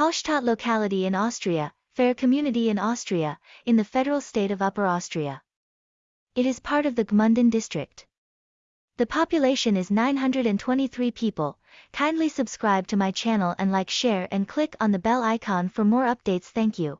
Hallstatt locality in Austria, fair community in Austria, in the federal state of Upper Austria. It is part of the Gmunden district. The population is 923 people. Kindly subscribe to my channel and like share and click on the bell icon for more updates thank you.